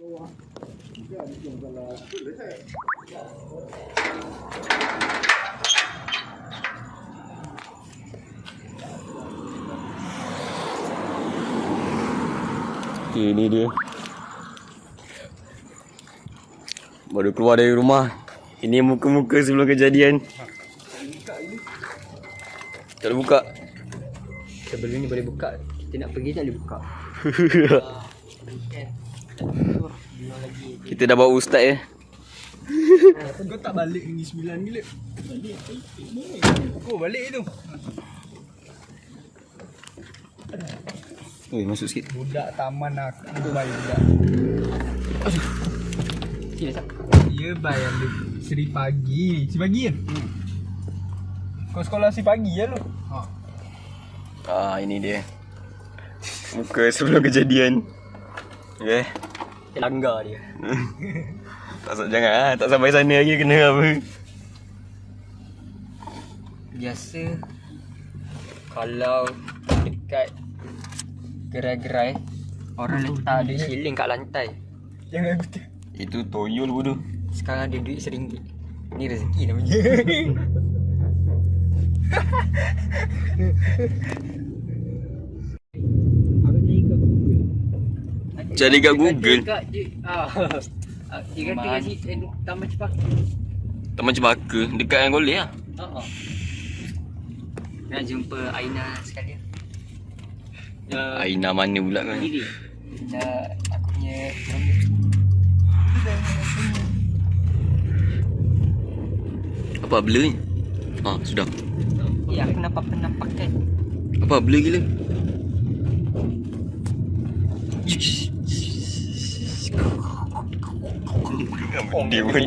Okay, ni dia. Baru keluar dari rumah. Ini muka-muka sebelum kejadian. Tak boleh buka. Sebelum ni boleh buka. Kita nak pergi tak boleh buka. Kita dah bawa ustaz ya. Kau tak balik ni sembilan gila. Balik. Kau balik tu. Oi, masuk sikit. Budak taman aku baik budak. Sila tak? Ya bayar dia seri pagi. Si pagi kan? Kau sekolah si pagi ya lu? Ha. Ah, ini dia. Muka sebelum kejadian. Okay. Kita langgar dia. Tak sa- jangan ah, tak sampai sana lagi kena apa. Biasa kalau dekat gerai-gerai orang letak duit shilling kat lantai. Jangan betul. Itu toyol bodoh. Sekarang ada duit seringgit. Ni rezeki namanya. Cari kat Google. Dekat ah. Ah, Dia kata kat situ Taman Cepaka. Taman Cempaka dekat yang goleh lah. Ha Nak jumpa Aina sekalian. Ya, Aina mana pula kan? diri. Nak aku punya. Apa blur ni? Ah, sudah. Ya, aku nampak pernah pakai. Apa blur gila? Dia pun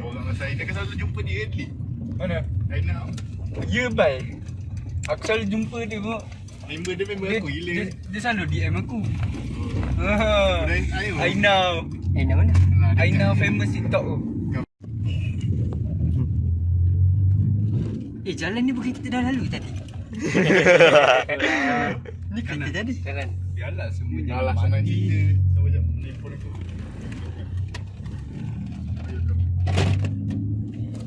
Orang saya kan selalu jumpa dia Adli. Mana? Aina. Ya bay. Aku selalu jumpa dia kok. Member dia member Dia, aku gila. dia, dia selalu DM aku. Ah. Dan ayo. I know. Mana? Kan- famous TikTok tu. Eh, jalan ni bukan kita dah lalu tadi. Ni kereta jadi. Jalan. Biarlah semua jalan Alah senang mandi. cerita. Sama jap telefon aku.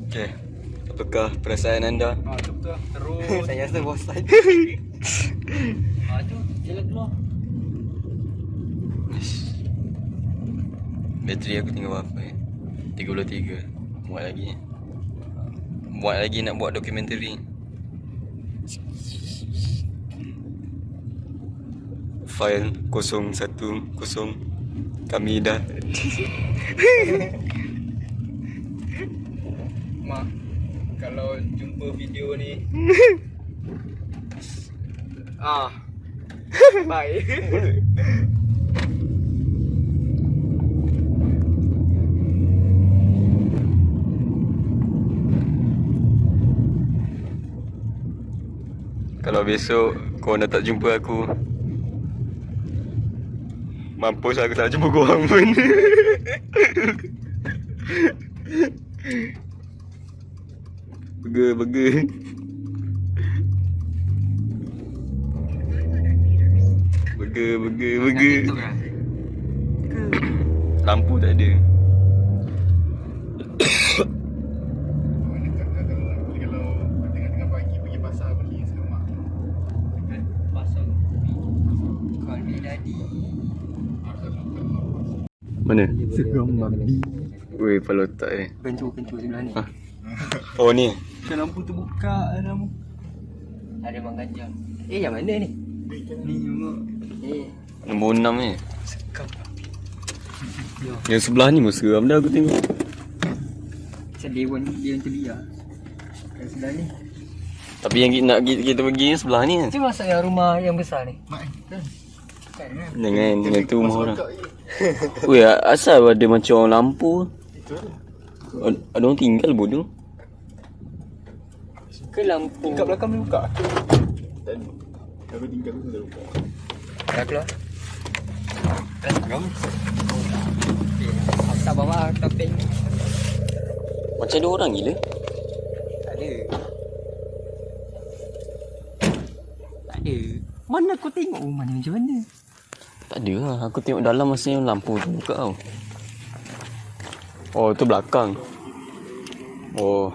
Okay. Apakah perasaan anda? Ha tu betul. Terus. Saya rasa bosan. Ah, tu jalan keluar. Bateri aku tinggal berapa eh? 33 Muat lagi Muat lagi nak buat dokumentari File 010 Kami dah Mak, kalau jumpa video ni. Ah. Bye. Kalau besok kau nak tak jumpa aku Mampus aku tak jumpa korang pun Burger, burger Burger, burger, burger lah. Lampu tak ada Mana tak tak kalau? Seram babi. Weh, kepala otak eh Kencur-kencur sebelah ni. Ha. Oh ni. Macam lampu terbuka lampu. Ada bang ganjang. Eh, yang mana ni? Ni mak Eh, Nombor 6 ni. Sekam. Yang sebelah ni pun seram dah aku tengok? Macam Dewan Dewan Telia. Yang sebelah ni. Tapi yang kita nak kita, kita pergi ni sebelah ni kan Macam masuk yang rumah yang besar ni. Mak eh. Kan? Dengan, dengan tu rumah orang. Weh, asal ada macam orang lampu Ad- Ada orang tinggal bodoh Ke lampu. Kat belakang boleh buka Tak ada. Aku tinggal tu sudah lupa. Dah keluar. Dah seram. Eh, tak bawa topeng. Macam ada orang gila Tak ada. Tak ada. Mana kau tengok rumah ni macam mana? Tak ada lah. Aku tengok dalam masa yang lampu tu buka tau. Oh, tu belakang. Oh.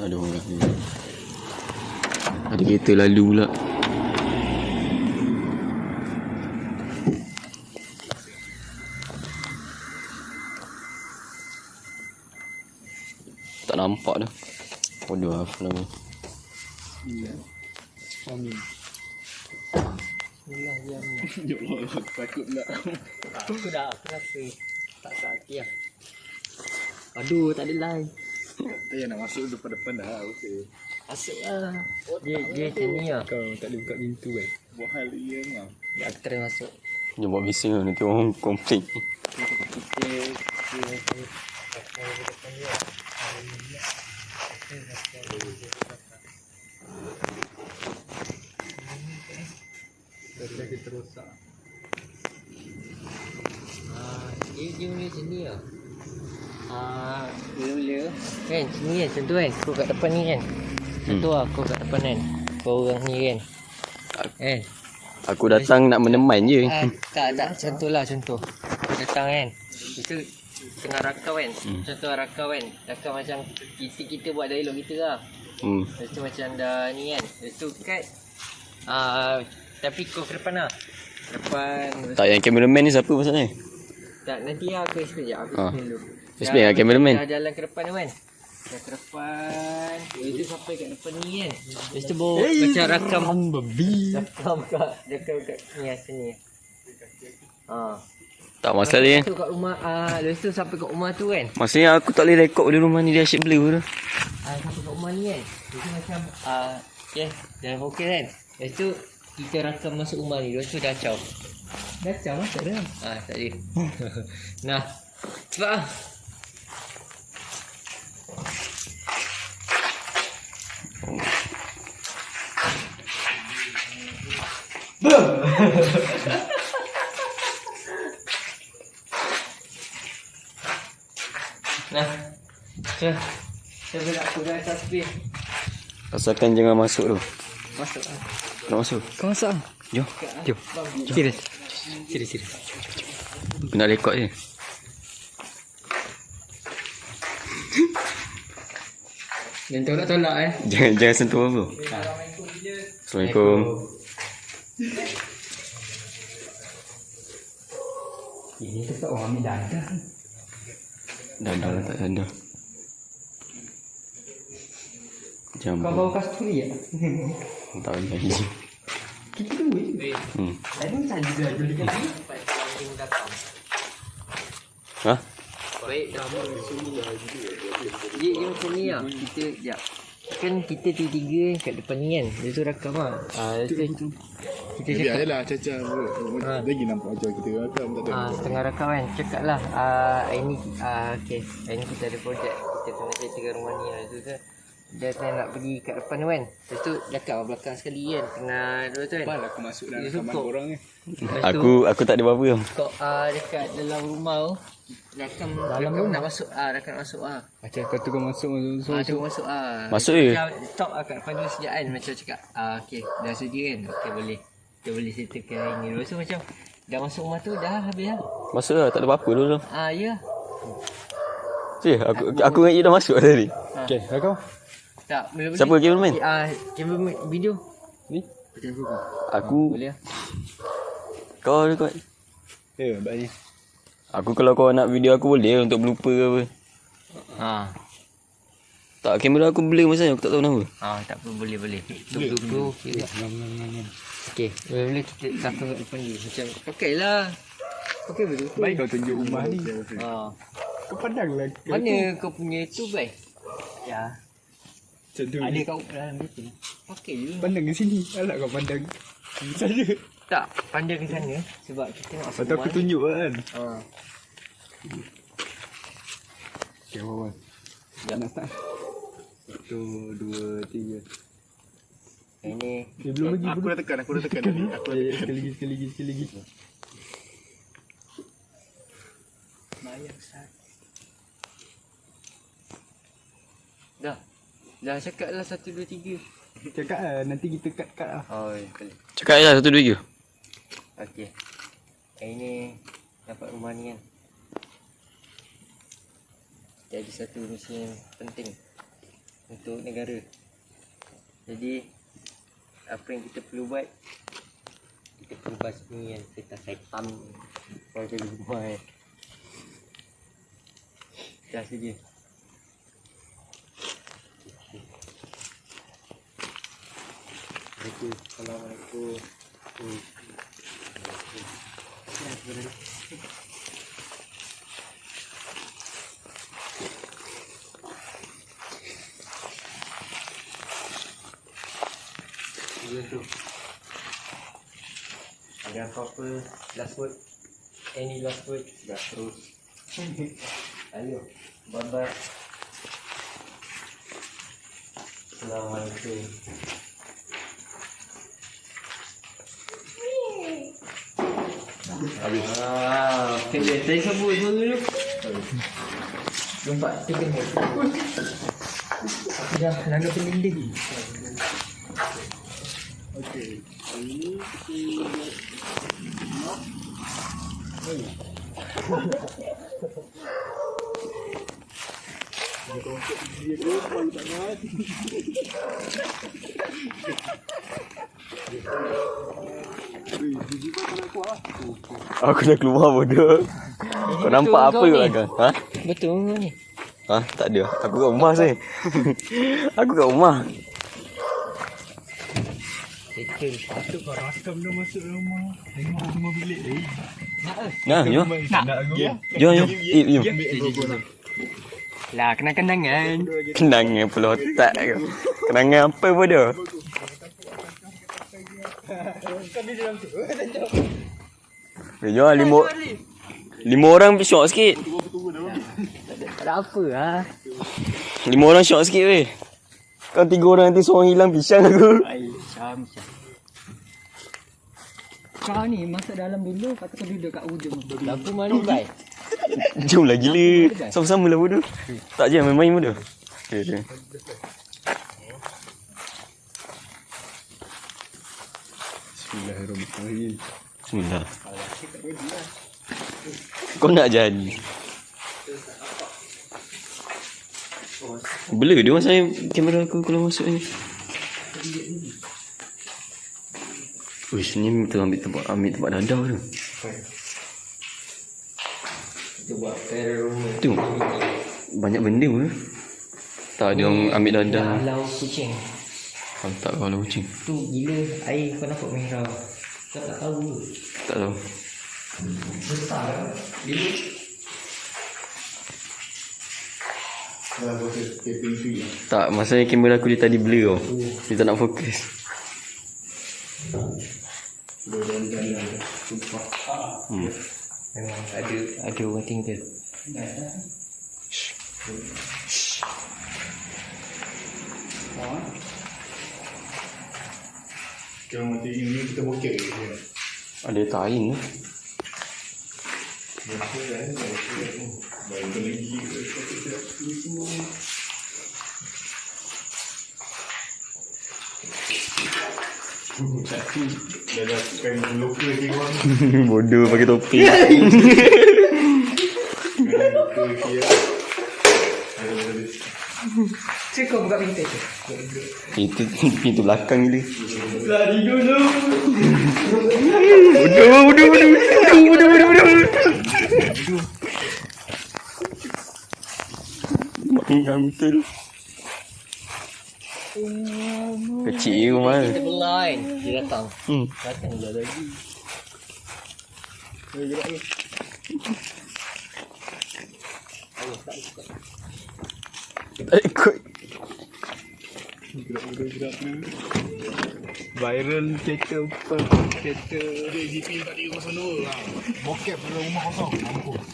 Ada orang ni. Ada kereta lalu pula. Tak nampak dah. Bodoh apa nama. Amin. Ya Allah, takut pula. Aku dah aku rasa tak sakit lah. Aduh, tak ada line. Tak payah nak masuk depan-depan dah. Okey. Masuk lah. Dia, dia macam ni lah. Kau tak boleh buka pintu kan? Buat hal dia ngam. Dia aku try masuk. Dia buat bising lah. Nanti orang komplain. Kita, kita, kita rosak. Ah, dia, macam ni lah. Ah, mula-mula kan, sini kan, contoh kan, kau kat depan ni kan. Contoh lah, kau kat depan kan. Kau orang ni kan. Kan? Aku datang nak meneman je. Ah, tak, tak, contoh lah, contoh. Datang kan. Itu tengah rakau kan. Hmm. Contoh rakau kan. Rakau macam kita, kita buat dialog kita lah. Hmm. Lepas tu macam dah ni kan. Lepas tu kat. Ah, tapi kau ke depan lah. Depan. Tak yang cameraman ni siapa masalahnya? Tak, nanti lah aku explain je. Aku Ah. explain dulu. Lah, Dah- cameraman. Dah jalan ke depan tu kan. Dah ke depan. Lepas tu sampai kat depan ni kan. Lepas tu bawa macam rakam. babi. Rakam kat. Rakam kat ni lah sini. Ha. Tak masalahnya. Lepas tu kat rumah. Ah, lepas tu sampai kat rumah tu kan. Maksudnya aku tak boleh rekod di rumah ni dia asyik blur tu. Ah, sampai kat rumah ni kan. Lepas tu macam. Ah, okay. Dah okey kan. Lepas tu kita rakam masuk rumah ni. Lepas tu dah caw. Dah caw lah tak ada. Ah, tak ada. nah. Cepat Nah. Cek. Saya nak aku dah tasbih. Asalkan jangan masuk tu. Masuk ah. Nak masuk. Kau masuk ah. Jom. Jom. Serius. Serius, serius. Nak rekod je. Dan tolak-tolak eh. Jangan jangan sentuh apa. Assalamualaikum. Ini tempat orang ambil dada. Dah dah lah, tak ada. Jam. Kau bawa kasturi ya? Tak ada janji. Kita dua je. Hmm. Tadi macam juga dulu kan. Ha? Baik dah Dia, dia macam ni lah Kita Sekejap Kan kita tiga-tiga kat depan ni kan Dia tu rakam lah ah, Lepas tu Kita Biar cakap je lah caca. Ha. Lagi nampak macam kita rakam tak ada. ah, Setengah rakam kan Cakap lah ah, Hari ni ah, Okay Hari ni kita ada projek Kita kena settlekan rumah ni lah Lepas tu kan Dia tengah nak pergi kat depan tu kan Lepas tu Dekat belakang sekali kan Tengah dua tu kan Apa lah aku masuk dalam kamar korang ni. Aku aku tak ada apa-apa. Kau ah, dekat dalam rumah tu Rakam Dalam rakam nak masuk ah, nak masuk ah. Macam kau tu kau masuk masuk Ah, masuk. tu masuk ah. Masuk je? Stop ah kat depan dulu sekejap kan Macam cakap ah, Okay dah sedia kan Okay boleh Kita boleh settlekan hari ni Lepas tu macam Dah masuk rumah tu dah habis lah Masuk lah, tak ada apa-apa dulu. Ah ya Cik, aku aku ingat you dah masuk tadi. Okey, dah kau. Tak boleh boleh Siapa cameraman? Ah, cameraman video Ni. Kau Aku Boleh lah kau rekod. Ya, bagni. Aku kalau kau nak video aku boleh untuk blooper ke apa. Ah, Tak, kamera aku blur masa aku tak tahu kenapa. ah tak apa boleh boleh Tunggu tunggu okay. boleh boleh kita kat depan ni Macam Pakai lah Pakai betul Baik kau tunjuk rumah ni. Ah, Kau pandang lah. Mana kau punya tu baik? Ya Macam tu. Ada kau dalam itu Pakai je Pandang ke sini. Alah kau pandang. Saja. Tak, pandang ke sana sebab kita nak Lepas tu aku tunjuk kan. Ha. Okey, awal. Dah nak start. Satu, dua, tiga. Ini Eh, belum lagi. Aku dah tekan, aku dah tekan tadi. Aku dah Eh, tekan. Sekali lagi, sekali lagi, sekali lagi. bayar Ustaz. Dah. Dah cakap lah satu dua tiga. Cakap lah nanti kita cut-cut lah. Oh, boleh. Cakap lah satu dua tiga. Okey. Hari ni dapat rumah ni kan. Jadi satu misi yang penting untuk negara. Jadi apa yang kita perlu buat kita perlu basmi yang kita setam warga rumah kan. Dah saja. Assalamualaikum. Assalamualaikum. Hmm. Ya, sebenarnya. Dua tu. Ada apa-apa last word? Any last word? Dah terus. Ayo, bye-bye. Assalamualaikum. à, cái để thấy nó vui vui lúc đúng vậy cái bên này. Giờ là được cái đi ok Hãy subscribe cho kênh Ghiền Mì Gõ Để không bỏ lỡ những video hấp dẫn Aku dah keluar bodoh. Kau nampak apa kau ke belakang? Ha? Betul ni. Ha? Tak ada. Aku kat rumah saya. Aku kat rumah. Betul. Patut kau rakam dah masuk rumah. Tengok rumah bilik. Eh, Nah, jom. nak aku ya. Jom, jom. Eh, jom. Lah, kenang-kenangan. Kenangan pula otak kau. Kenangan apa bodoh? Eh, jom lah, lima, lima orang pergi syok sikit. Tak ada apa lah. Lima orang syok sikit weh. Kau tiga orang nanti seorang hilang pisang aku. Ay, Syam, Syam. Kau ni masuk dalam dulu, kata kau duduk kat ujung. Lampu mana, Bai? Jom lah gila. Sama-sama lah bodoh. Tak je main-main bodoh. Okay, okay. Bismillahirrahmanirrahim. Bismillah. Kau nak jadi. Blur dia masa kamera aku kalau masuk ni. Uish, ni kita ambil tempat ambil tempat dadah tu. Kita buat terror. Tu. Banyak benda pun. Tak ada orang ambil dadah. Halau kucing. Kau tak kalau kucing. Tu gila air kau nampak merah. Kau tak tahu? Tak tahu. Besar kan? Free lah. Tak, masanya kamera aku dia tadi blur tau. Dia tak nak fokus. Sumpah. Hmm. memang ada ada orang tinggal. Kalau mati ini kita bokeh je. Ya. Ada ni. Baik lagi. Lokal ke orang Bodoh pakai topi. Kadang ke kau buka pintu tu. Itu pintu belakang gila. Lari dulu. Bodoh, bodoh, bodoh. Bodoh, bodoh, bodoh, bodoh. Mainkan betul. Kecil rumah. Kita berlain. Dia datang. Hmm. Datang dah lagi. Tak ikut. Viral kereta apa? Kereta Dia GP 4302 lah Bokep dalam rumah kosong. Mampus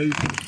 Lagi